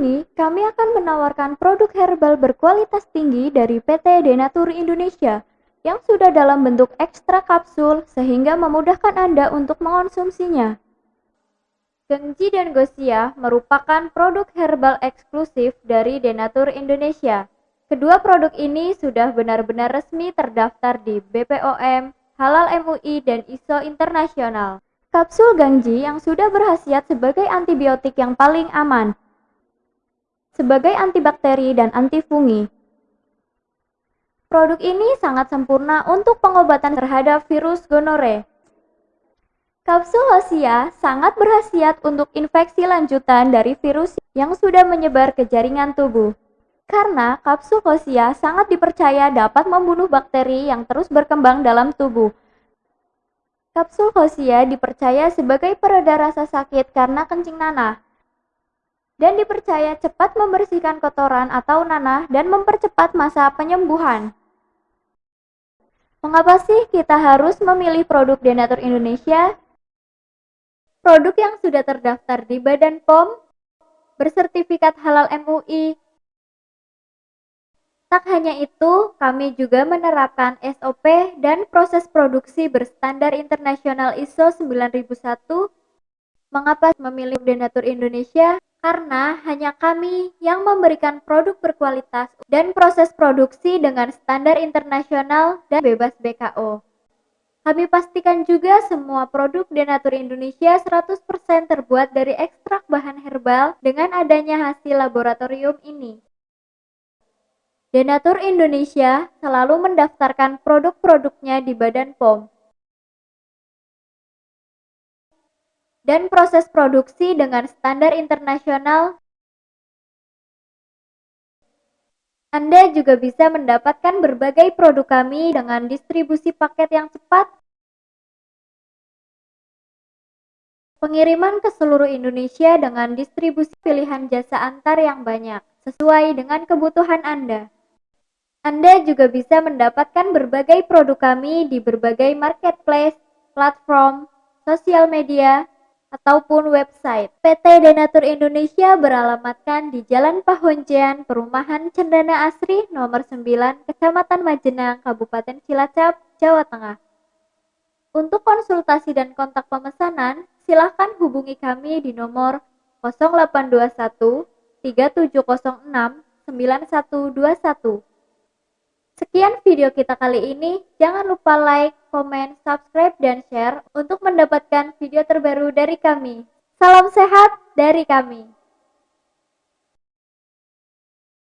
ini, kami akan menawarkan produk herbal berkualitas tinggi dari PT Denatur Indonesia yang sudah dalam bentuk ekstra kapsul sehingga memudahkan Anda untuk mengonsumsinya. Gengji dan Gosia merupakan produk herbal eksklusif dari Denatur Indonesia. Kedua produk ini sudah benar-benar resmi terdaftar di BPOM, Halal MUI, dan ISO internasional. Kapsul Gangji yang sudah berhasiat sebagai antibiotik yang paling aman, sebagai antibakteri dan antifungi. Produk ini sangat sempurna untuk pengobatan terhadap virus gonore. Kapsul Hosia sangat berhasiat untuk infeksi lanjutan dari virus yang sudah menyebar ke jaringan tubuh. Karena kapsul Hosia sangat dipercaya dapat membunuh bakteri yang terus berkembang dalam tubuh. Kapsul Hosia dipercaya sebagai pereda rasa sakit karena kencing nanah dan dipercaya cepat membersihkan kotoran atau nanah dan mempercepat masa penyembuhan. Mengapa sih kita harus memilih produk Denatur Indonesia? Produk yang sudah terdaftar di Badan POM, bersertifikat halal MUI. Tak hanya itu, kami juga menerapkan SOP dan proses produksi berstandar internasional ISO 9001. Mengapa memilih Denatur Indonesia? Karena hanya kami yang memberikan produk berkualitas dan proses produksi dengan standar internasional dan bebas BKO. Kami pastikan juga semua produk Denatur Indonesia 100% terbuat dari ekstrak bahan herbal dengan adanya hasil laboratorium ini. Denatur Indonesia selalu mendaftarkan produk-produknya di Badan POM dan proses produksi dengan standar internasional. Anda juga bisa mendapatkan berbagai produk kami dengan distribusi paket yang cepat, pengiriman ke seluruh Indonesia dengan distribusi pilihan jasa antar yang banyak, sesuai dengan kebutuhan Anda. Anda juga bisa mendapatkan berbagai produk kami di berbagai marketplace, platform, sosial media, ataupun website. PT Denatur Indonesia beralamatkan di Jalan Pahonjean, Perumahan Cendana Asri, nomor 9, Kecamatan Majenang, Kabupaten Cilacap, Jawa Tengah. Untuk konsultasi dan kontak pemesanan, silakan hubungi kami di nomor 0821 3706 9121. Sekian video kita kali ini. Jangan lupa like, komen, subscribe, dan share untuk mendapatkan video terbaru dari kami. Salam sehat dari kami.